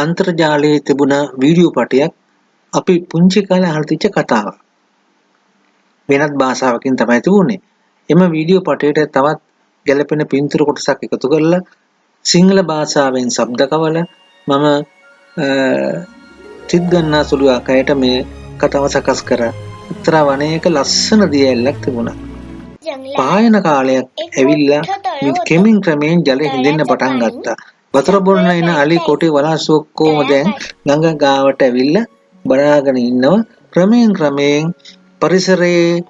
අන්තර්ජාලයේ තිබුණ වීඩියෝ පටයක් අපි පුංචි කාලේ අහලා තිච්ච කතාවක්. වෙනත් භාෂාවකින් තමයි තිබුණේ. එම වීඩියෝ පටයට තවත් ගැළපෙන පින්තූර කොටසක් එකතු කරලා සිංහල භාෂාවෙන් ශබ්ද කවල මම සිත් ගන්නා සුළු ආකාරයට මේ කතාව සකස් කරා. එක්තරා වනයක ලස්සන දියැලක් තිබුණා. පායන කාලයක් ඇවිල්ලා කෙමින් ක්‍රමයෙන් ජලය හිඳෙන්න පටන් ගත්තා. වතුර බොන්න එන අලි කොටි වලාසු ඔක්කොම දැන් ගඟ ගාවට ඇවිල්ලා බලාගෙන ඉන්නවා. ක්‍රමයෙන් ක්‍රමයෙන් පරිසරයේ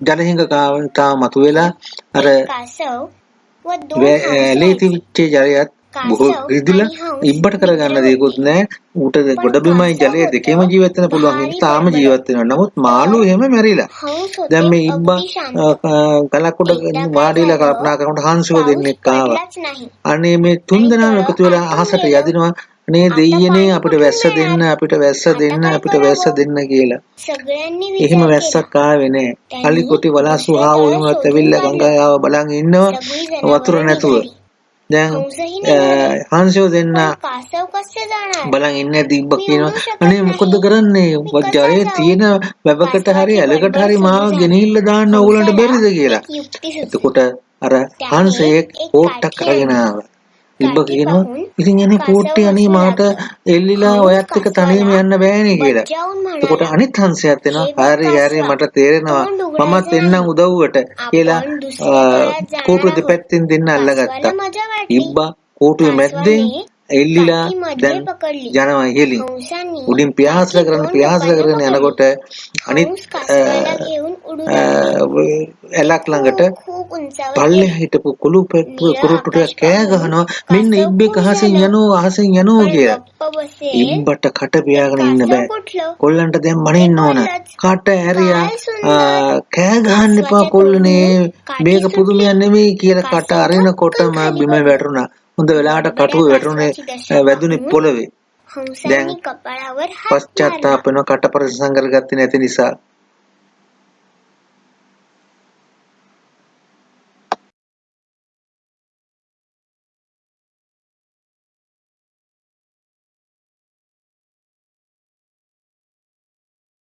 ජලහිඟ කාව මතුවෙලා අර ලේතිවිච්ච ජලයත් රිදිලා ඉබ්බට කරගන්න දෙයක්වත් නැහැ. ඌට ගොඩබිමයි ජලය දෙකේම ජීවත් වෙන්න පුළුවන් හින්දා තාම ජීවත් වෙනවා. නමුත් මාළු එහෙම මැරිලා. දැන් මේ ඉබ්බා ගලක් උඩ වාඩිලා කල්පනා කරනකොට හංසුව දෙන්නෙක් ආවා. අනේ මේ තුන් දෙනාම එකතු වෙලා අහසට යදිනවා. අනේ දෙයියනේ අපිට වැස්ස දෙන්න අපිට වැස්ස දෙන්න අපිට වැස්ස දෙන්න කියලා. එහෙම වැස්සක් ආවේ නැහැ. අලි කොටි වලාසු ආවෝ එහෙමත් ඇවිල්ලා ගංගාව බලන් ඉන්නවා වතුර නැතුව. දැන් හංසෝ දෙන්න බලන් ඉන්නේ දිබ්බ කියනවා. අනේ මොකද කරන්නේ? වජ්ජරේ තියෙන වැවකට හරි ඇලකට හරි මාව ගෙනිහිල්ලා දාන්න ඕගලන්ට බැරිද කියලා. එතකොට අර හංසයෙක් ඕට්ටක් අරගෙන ආවා ඉබ්බ කියනවා ඉතින් එනේ කෝට්ටේ අනේ මාට එල්ලිලා ඔයත් එක්ක තනියම යන්න බෑනේ කියලා. එතකොට අනිත් හංසයාත් එනවා. හරි හරි මට තේරෙනවා. මමත් එන්නම් උදව්වට. කියලා කෝටුව දෙපැත්තෙන් දෙන්න අල්ලගත්තා. ඉබ්බා කෝටුවේ මැද්දෙන් එල්ලිලා දැන් යනවා ඉහළින් උඩින් පියාසල කරන පියාසල කරගෙන යනකොට අනිත් ඇලක් ළඟට පල්ලේ හිටපු කුළු කුරුට්ටුට කෑ ගහනවා. මෙන්න ඉබ්බෙක් අහසෙන් යනවා අහසෙන් යනවා කියලා. ඉබ්බට කට පියාගෙන ඉන්න බෑ. කොල්ලන්ට දැන් මනින්න ඕන. කට ඇරියා කෑ ගහන්න එපා කොල්ලනේ. මේක පුදුමයක් නෙමෙයි කියලා කට අරිනකොටම බිම වැටුණා. හොඳ වෙලාවට කටුව වැටුනේ වැදුනේ පොළවේ. දැන් පශ්චාත්තාප වෙන කට පරිසං කරගත්තේ නැති නිසා